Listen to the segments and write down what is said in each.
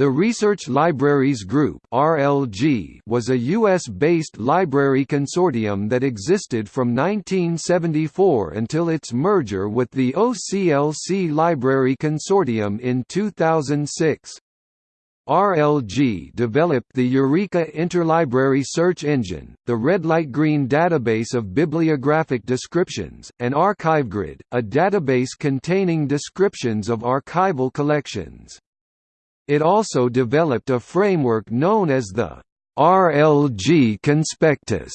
The Research Libraries Group was a US-based library consortium that existed from 1974 until its merger with the OCLC Library Consortium in 2006. RLG developed the Eureka Interlibrary Search Engine, the Red Light Green database of bibliographic descriptions, and ArchiveGrid, a database containing descriptions of archival collections. It also developed a framework known as the RLG Conspectus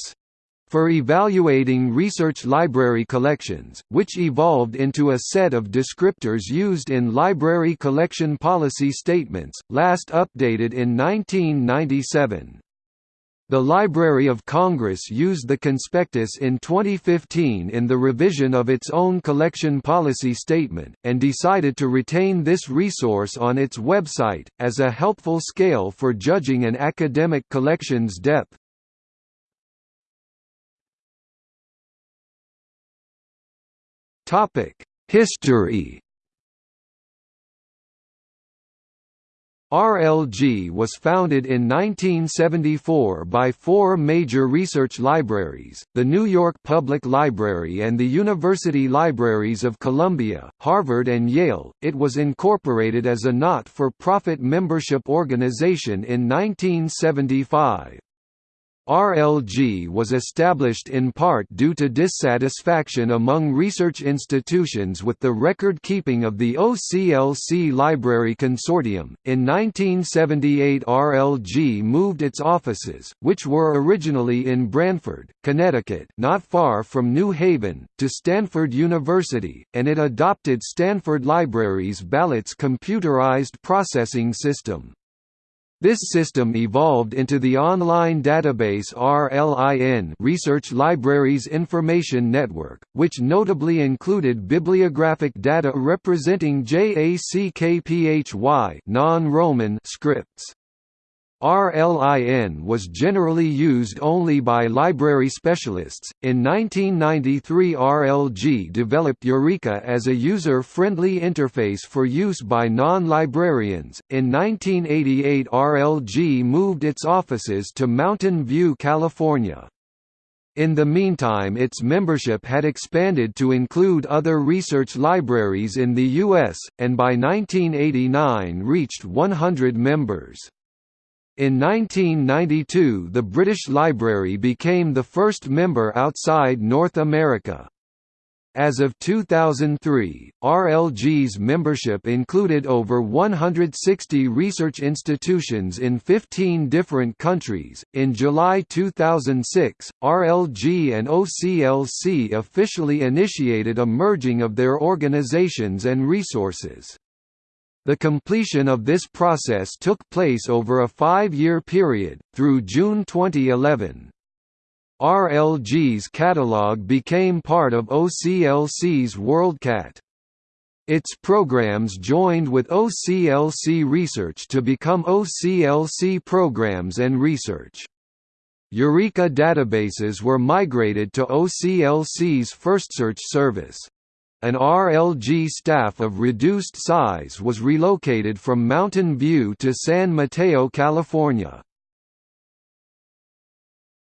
for evaluating research library collections, which evolved into a set of descriptors used in library collection policy statements, last updated in 1997. The Library of Congress used the conspectus in 2015 in the revision of its own collection policy statement, and decided to retain this resource on its website, as a helpful scale for judging an academic collection's depth. History RLG was founded in 1974 by four major research libraries, the New York Public Library and the University Libraries of Columbia, Harvard and Yale. It was incorporated as a not-for-profit membership organization in 1975. RLG was established in part due to dissatisfaction among research institutions with the record keeping of the OCLC Library Consortium. In 1978, RLG moved its offices, which were originally in Branford, Connecticut, not far from New Haven, to Stanford University, and it adopted Stanford Library's BALLOTS computerized processing system. This system evolved into the online database RLIN Research Libraries Information Network, which notably included bibliographic data representing JACKPHY non-Roman scripts. RLIN was generally used only by library specialists. In 1993, RLG developed Eureka as a user friendly interface for use by non librarians. In 1988, RLG moved its offices to Mountain View, California. In the meantime its membership had expanded to include other research libraries in the U.S., and by 1989 reached 100 members. In 1992 the British Library became the first member outside North America. As of 2003, RLG's membership included over 160 research institutions in 15 different countries. In July 2006, RLG and OCLC officially initiated a merging of their organizations and resources. The completion of this process took place over a five-year period, through June 2011. RLG's catalog became part of OCLC's WorldCat. Its programs joined with OCLC Research to become OCLC Programs and Research. Eureka databases were migrated to OCLC's FirstSearch service. An RLG staff of reduced size was relocated from Mountain View to San Mateo, California.